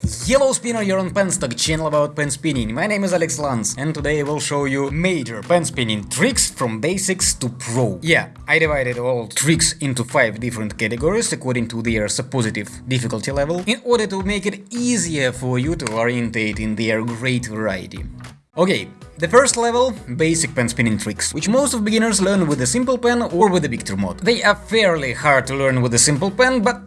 Hello spinner, you're on Penstock, channel about pen spinning. My name is Alex Lans, and today I will show you major pen spinning tricks from basics to pro. Yeah, I divided all tricks into 5 different categories according to their suppositive difficulty level, in order to make it easier for you to orientate in their great variety. Okay, the first level, basic pen spinning tricks, which most of beginners learn with a simple pen or with a Victor mod. They are fairly hard to learn with a simple pen, but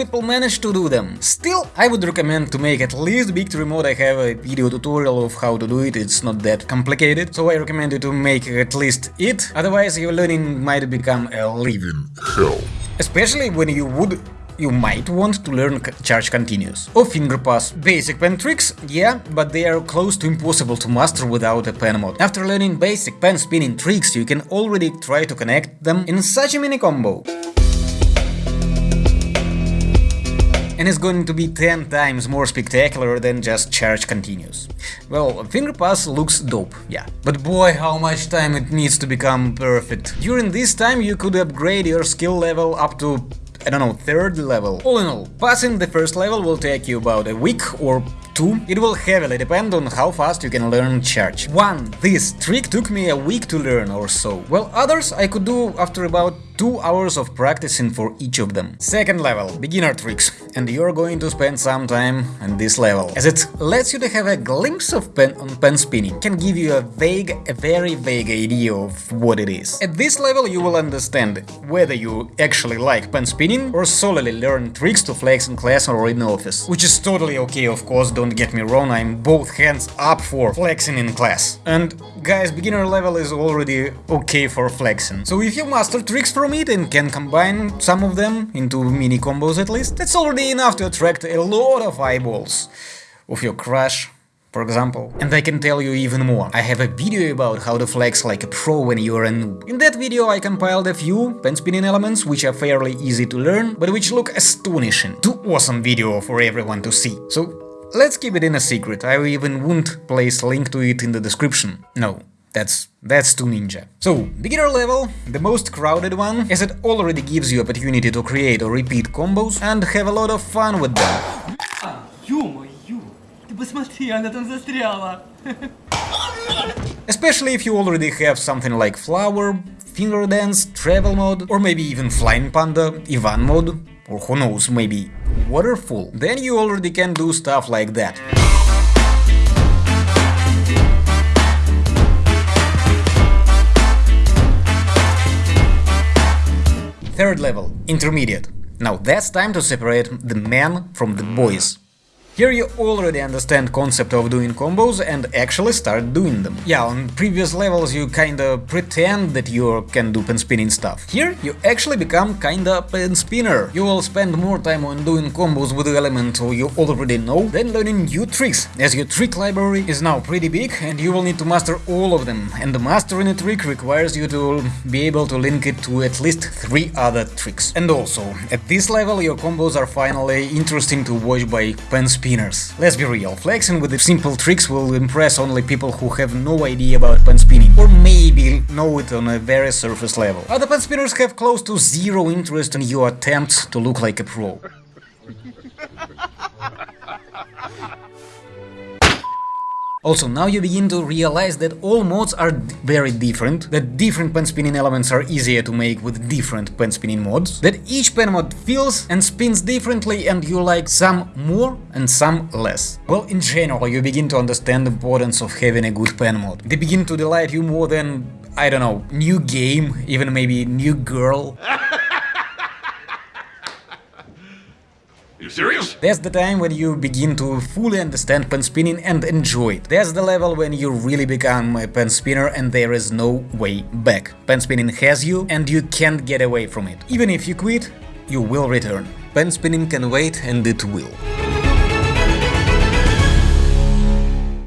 people manage to do them. Still, I would recommend to make at least Victory mode, I have a video tutorial of how to do it, it's not that complicated, so I recommend you to make at least it, otherwise your learning might become a living hell. Especially when you would you might want to learn charge continuous. Or finger pass. Basic pen tricks, yeah, but they are close to impossible to master without a pen mod. After learning basic pen spinning tricks, you can already try to connect them in such a mini combo. And is going to be 10 times more spectacular than just charge continuous. Well, finger pass looks dope, yeah, but boy how much time it needs to become perfect. During this time you could upgrade your skill level up to I don't know, third level. All in all, passing the first level will take you about a week or 2, it will heavily depend on how fast you can learn charge. 1. This trick took me a week to learn or so, while others I could do after about 2 hours of practicing for each of them. Second level, beginner tricks, and you're going to spend some time on this level, as it lets you to have a glimpse of pen on pen spinning, can give you a vague, a very vague idea of what it is. At this level you will understand whether you actually like pen spinning or solely learn tricks to flex in class or in office, which is totally okay of course, don't get me wrong, I'm both hands up for flexing in class. And guys, beginner level is already okay for flexing, so if you master tricks from it and can combine some of them into mini combos at least, that's already enough to attract a lot of eyeballs of your crush, for example. And I can tell you even more. I have a video about how to flex like a pro when you're a noob. In that video I compiled a few pen spinning elements which are fairly easy to learn, but which look astonishing. Too awesome video for everyone to see. So let's keep it in a secret, I even won't place link to it in the description. No, that's that's two ninja. So, beginner level, the most crowded one, as it already gives you opportunity to create or repeat combos and have a lot of fun with them. Especially if you already have something like flower, finger dance, travel mode, or maybe even flying panda, Ivan mode, or who knows, maybe waterfall, then you already can do stuff like that. Third level, intermediate. Now that's time to separate the men from the boys. Here you already understand concept of doing combos and actually start doing them. Yeah, on previous levels you kinda pretend that you can do pen spinning stuff. Here you actually become kinda pen spinner. You will spend more time on doing combos with the element you already know than learning new tricks, as your trick library is now pretty big and you will need to master all of them, and mastering a trick requires you to be able to link it to at least three other tricks. And also, at this level your combos are finally interesting to watch by pen spinners spinners. Let's be real, flexing with the simple tricks will impress only people who have no idea about pen spinning, or maybe know it on a very surface level. Other pen spinners have close to zero interest in your attempts to look like a pro. Also, now you begin to realize that all modes are very different, that different pen spinning elements are easier to make with different pen spinning mods, that each pen mod feels and spins differently and you like some more and some less. Well, in general, you begin to understand the importance of having a good pen mod. They begin to delight you more than, I don't know, new game, even maybe new girl. You serious? That's the time when you begin to fully understand pen spinning and enjoy it. That's the level when you really become a pen spinner and there is no way back. Pen spinning has you and you can't get away from it. Even if you quit, you will return. Pen spinning can wait and it will.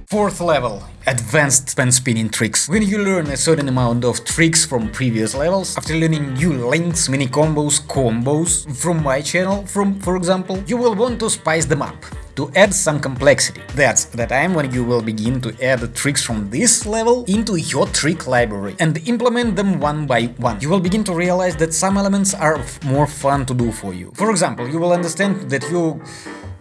Fourth level Advanced pen spinning tricks. When you learn a certain amount of tricks from previous levels, after learning new links, mini combos, combos from my channel, from for example, you will want to spice them up to add some complexity. That's the time when you will begin to add tricks from this level into your trick library and implement them one by one. You will begin to realize that some elements are more fun to do for you. For example, you will understand that you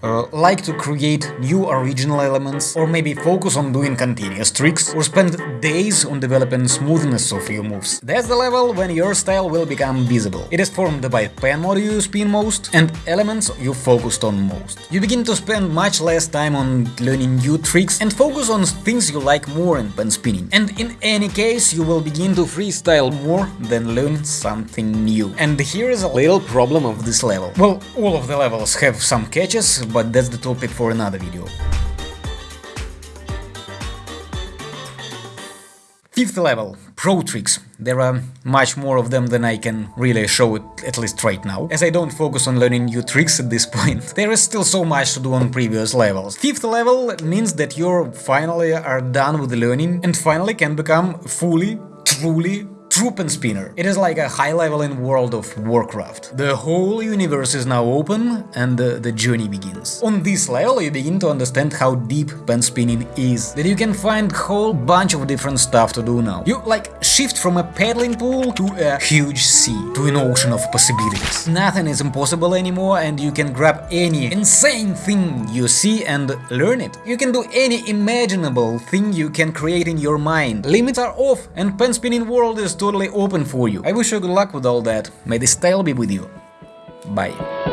uh, like to create new original elements, or maybe focus on doing continuous tricks, or spend days on developing smoothness of your moves. That's the level when your style will become visible. It is formed by pen mode you spin most and elements you focused on most. You begin to spend much less time on learning new tricks and focus on things you like more in pen spinning. And in any case, you will begin to freestyle more than learn something new. And here is a little problem of this level. Well, all of the levels have some catches, but that's the topic for another video. Fifth level, Pro Tricks. There are much more of them than I can really show it, at least right now, as I don't focus on learning new tricks at this point. There is still so much to do on previous levels. Fifth level means that you finally are done with learning and finally can become fully, truly true pen spinner. It is like a high level in World of Warcraft. The whole universe is now open and the, the journey begins. On this level you begin to understand how deep pen spinning is, that you can find whole bunch of different stuff to do now. You like shift from a paddling pool to a huge sea, to an ocean of possibilities. Nothing is impossible anymore and you can grab any insane thing you see and learn it. You can do any imaginable thing you can create in your mind. Limits are off and pen spinning world is totally open for you. I wish you good luck with all that. May the style be with you. Bye.